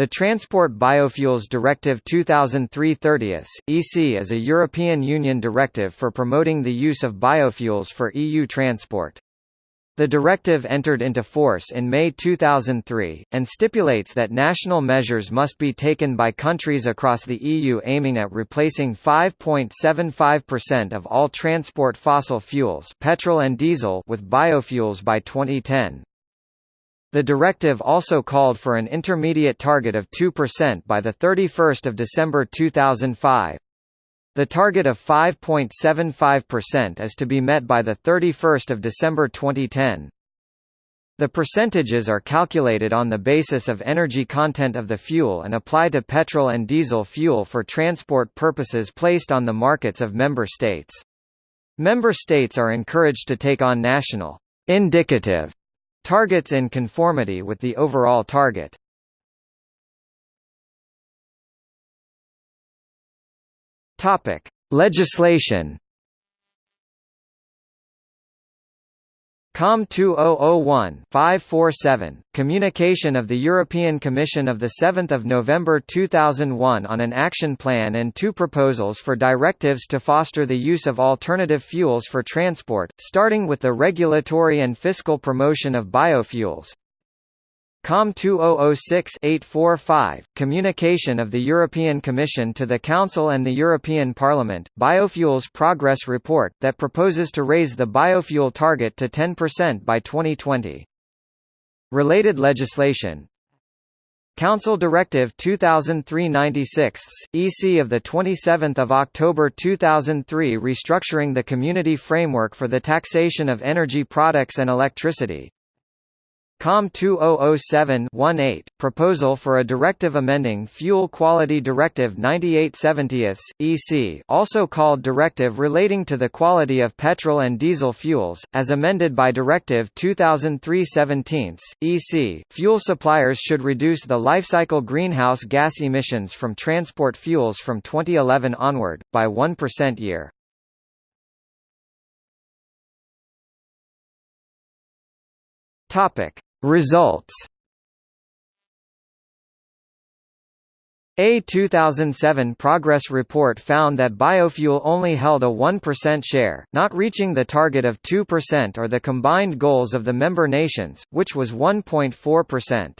The Transport Biofuels Directive 2003-30 EC is a European Union directive for promoting the use of biofuels for EU transport. The directive entered into force in May 2003, and stipulates that national measures must be taken by countries across the EU aiming at replacing 5.75% of all transport fossil fuels petrol and diesel with biofuels by 2010. The directive also called for an intermediate target of 2% by 31 December 2005. The target of 5.75% is to be met by 31 December 2010. The percentages are calculated on the basis of energy content of the fuel and apply to petrol and diesel fuel for transport purposes placed on the markets of member states. Member states are encouraged to take on national indicative Targets in conformity with the overall target. Topic: Legislation COM 2001-547, Communication of the European Commission of 7 November 2001 on an action plan and two proposals for directives to foster the use of alternative fuels for transport, starting with the regulatory and fiscal promotion of biofuels, COM 2006-845, Communication of the European Commission to the Council and the European Parliament, Biofuels Progress Report, that proposes to raise the biofuel target to 10% by 2020. Related legislation Council Directive 2003-96, EC of 27 October 2003 restructuring the community framework for the taxation of energy products and electricity, COM 2007-18, Proposal for a Directive amending Fuel Quality Directive 98/70, EC also called Directive relating to the quality of petrol and diesel fuels, as amended by Directive 2003-17, EC, fuel suppliers should reduce the lifecycle greenhouse gas emissions from transport fuels from 2011 onward, by 1% year. Topic Results A 2007 progress report found that biofuel only held a 1% share, not reaching the target of 2% or the combined goals of the member nations, which was 1.4%.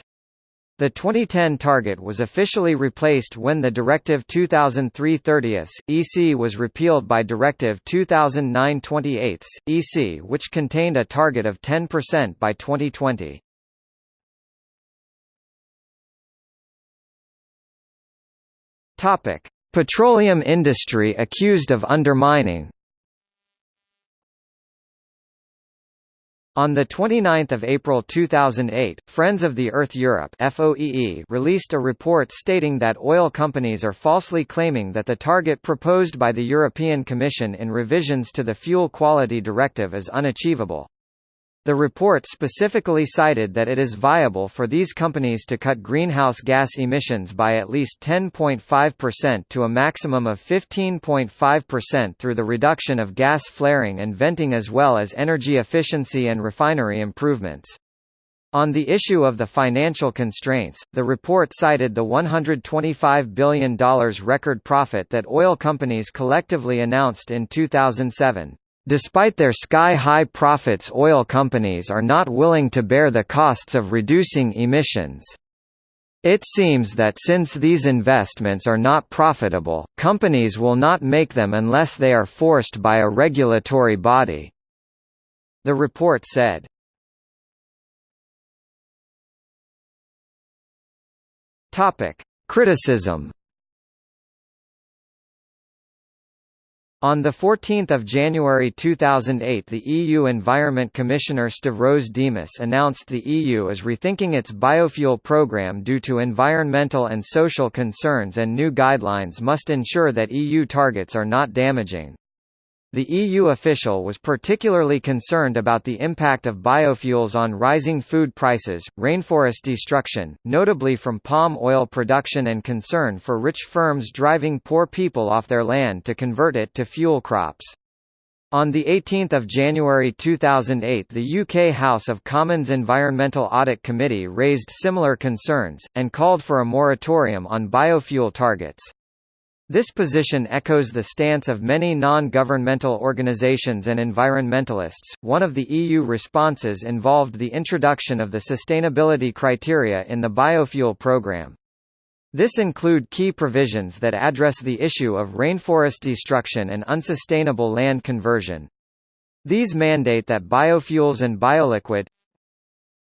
The 2010 target was officially replaced when the Directive 2003-30 EC was repealed by Directive 2009-28 EC which contained a target of 10% by 2020. Topic: Petroleum industry accused of undermining On 29 April 2008, Friends of the Earth Europe FOEE released a report stating that oil companies are falsely claiming that the target proposed by the European Commission in revisions to the Fuel Quality Directive is unachievable. The report specifically cited that it is viable for these companies to cut greenhouse gas emissions by at least 10.5% to a maximum of 15.5% through the reduction of gas flaring and venting as well as energy efficiency and refinery improvements. On the issue of the financial constraints, the report cited the $125 billion record profit that oil companies collectively announced in 2007. Despite their sky-high profits oil companies are not willing to bear the costs of reducing emissions. It seems that since these investments are not profitable, companies will not make them unless they are forced by a regulatory body. The report said. Criticism On 14 January 2008 the EU Environment Commissioner Stavros Dimas announced the EU is rethinking its biofuel programme due to environmental and social concerns and new guidelines must ensure that EU targets are not damaging. The EU official was particularly concerned about the impact of biofuels on rising food prices, rainforest destruction, notably from palm oil production and concern for rich firms driving poor people off their land to convert it to fuel crops. On 18 January 2008 the UK House of Commons Environmental Audit Committee raised similar concerns, and called for a moratorium on biofuel targets. This position echoes the stance of many non-governmental organizations and environmentalists. One of the EU responses involved the introduction of the sustainability criteria in the biofuel programme. This include key provisions that address the issue of rainforest destruction and unsustainable land conversion. These mandate that biofuels and bioliquid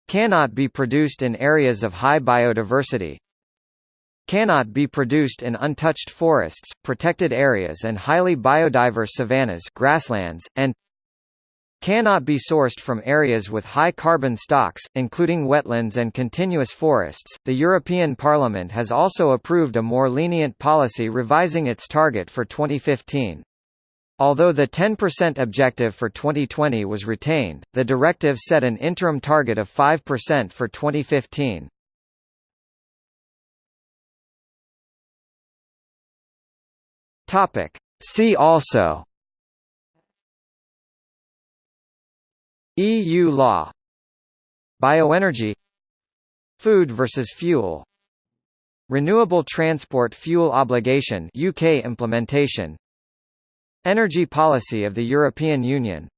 cannot be produced in areas of high biodiversity, cannot be produced in untouched forests, protected areas and highly biodiverse savannas grasslands, and cannot be sourced from areas with high carbon stocks, including wetlands and continuous forests. The European Parliament has also approved a more lenient policy revising its target for 2015. Although the 10% objective for 2020 was retained, the directive set an interim target of 5% for 2015. Topic. See also. EU law. Bioenergy. Food versus fuel. Renewable Transport Fuel Obligation UK implementation. Energy policy of the European Union